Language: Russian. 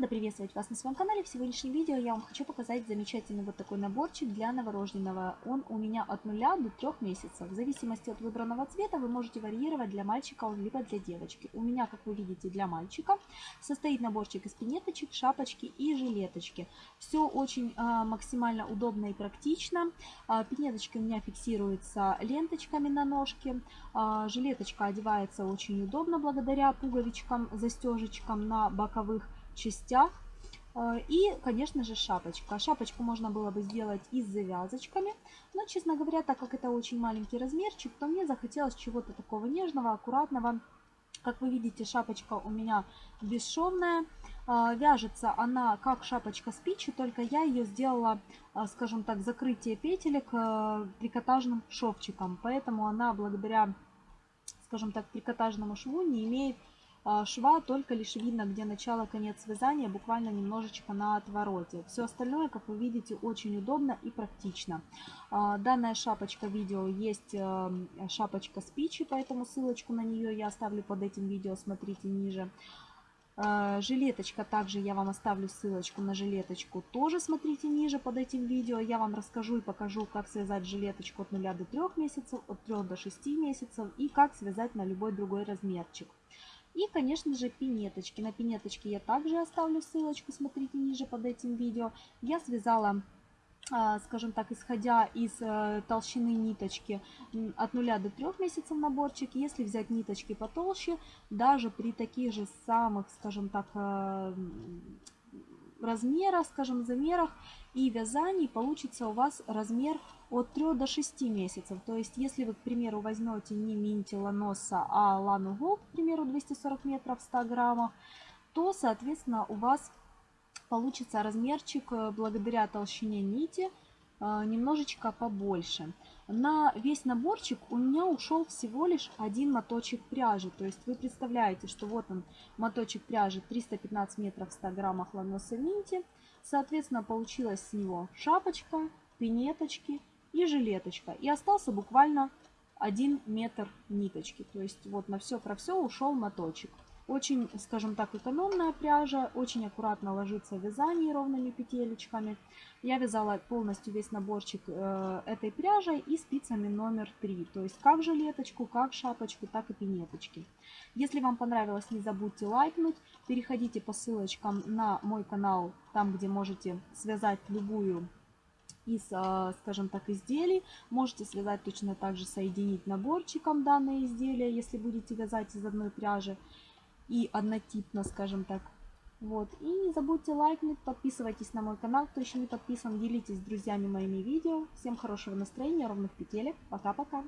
Рада приветствовать вас на своем канале. В сегодняшнем видео я вам хочу показать замечательный вот такой наборчик для новорожденного. Он у меня от 0 до 3 месяцев. В зависимости от выбранного цвета вы можете варьировать для мальчика либо для девочки. У меня, как вы видите, для мальчика состоит наборчик из пинеточек, шапочки и жилеточки. Все очень а, максимально удобно и практично. А, пинеточки у меня фиксируются ленточками на ножке. А, жилеточка одевается очень удобно благодаря пуговичкам, застежечкам на боковых частях. Э, и, конечно же, шапочка. Шапочку можно было бы сделать и с завязочками. Но, честно говоря, так как это очень маленький размерчик, то мне захотелось чего-то такого нежного, аккуратного. Как вы видите, шапочка у меня бесшовная. Э, вяжется она как шапочка с пичи, только я ее сделала, э, скажем так, закрытие петелек трикотажным шовчиком. Поэтому она благодаря, скажем так, трикотажному шву не имеет шва только лишь видно, где начало, конец вязания, буквально немножечко на отвороте. Все остальное, как вы видите, очень удобно и практично. А, данная шапочка видео есть э, шапочка с пичи, поэтому ссылочку на нее я оставлю под этим видео, смотрите ниже. А, жилеточка, также я вам оставлю ссылочку на жилеточку, тоже смотрите ниже под этим видео. Я вам расскажу и покажу, как связать жилеточку от 0 до 3 месяцев, от 3 до 6 месяцев и как связать на любой другой размерчик. И, конечно же, пинеточки. На пинеточки я также оставлю ссылочку, смотрите ниже под этим видео. Я связала а, скажем так, исходя из э, толщины ниточки от 0 до 3 месяцев наборчик. Если взять ниточки потолще, даже при таких же самых, скажем так, э, размерах, скажем, замерах и вязаний получится у вас размер от 3 до 6 месяцев. То есть, если вы, к примеру, возьмете не минти ланоса, а лану голд, к примеру, 240 метров в 100 граммах, то, соответственно, у вас получится размерчик э, благодаря толщине нити немножечко побольше. На весь наборчик у меня ушел всего лишь один моточек пряжи. То есть вы представляете, что вот он моточек пряжи 315 метров в 100 граммах ланоса минти. Соответственно, получилась с него шапочка, пинеточки и жилеточка. И остался буквально 1 метр ниточки. То есть вот на все про все ушел моточек. Очень, скажем так, экономная пряжа, очень аккуратно ложится в вязании ровными петелечками. Я вязала полностью весь наборчик э, этой пряжей и спицами номер 3. То есть как жилеточку, как шапочку, так и пинеточки. Если вам понравилось, не забудьте лайкнуть. Переходите по ссылочкам на мой канал, там где можете связать любую из, э, скажем так, изделий. Можете связать точно так же, соединить наборчиком данные изделия, если будете вязать из одной пряжи и однотипно, скажем так. Вот. И не забудьте лайкнуть, подписывайтесь на мой канал, кто еще не подписан, делитесь с друзьями моими видео. Всем хорошего настроения, ровных петелек. Пока-пока.